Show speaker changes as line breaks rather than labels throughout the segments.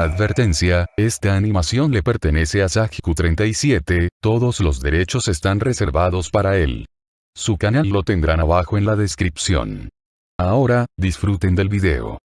Advertencia, esta animación le pertenece a Sajiku37, todos los derechos están reservados para él. Su canal lo tendrán abajo en la descripción. Ahora, disfruten del video.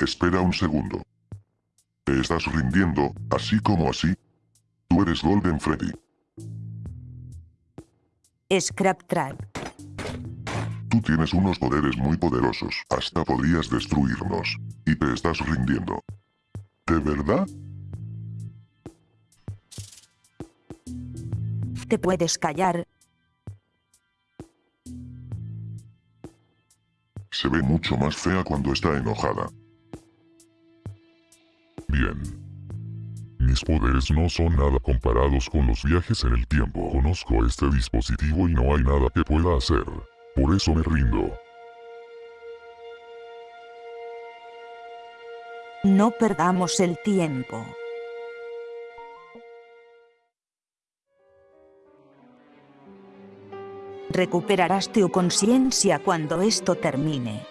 Espera un segundo. Te estás rindiendo, así como así. Tú eres Golden Freddy.
Scrap Trap.
Tú tienes unos poderes muy poderosos, hasta podrías destruirnos. Y te estás rindiendo. ¿De verdad?
Te puedes callar.
Se ve mucho más fea cuando está enojada.
Poderes no son nada comparados con los viajes en el tiempo. Conozco este dispositivo y no hay nada que pueda hacer. Por eso me rindo.
No perdamos el tiempo. Recuperarás tu conciencia cuando esto termine.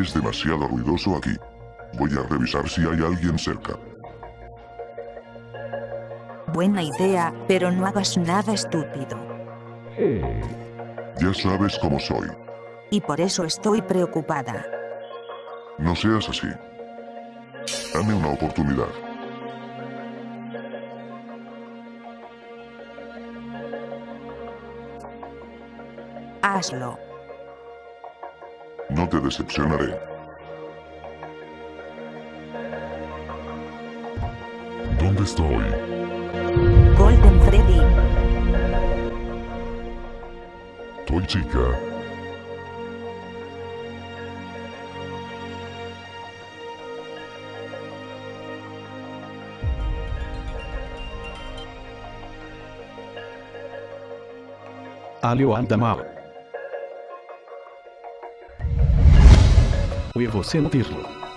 Es demasiado ruidoso aquí. Voy a revisar si hay alguien cerca.
Buena idea, pero no hagas nada estúpido.
Ya sabes cómo soy.
Y por eso estoy preocupada.
No seas así. Dame una oportunidad.
Hazlo.
No te decepcionaré.
¿Dónde estoy?
Golden Freddy.
Toy chica.
Alho anda E você não virlo.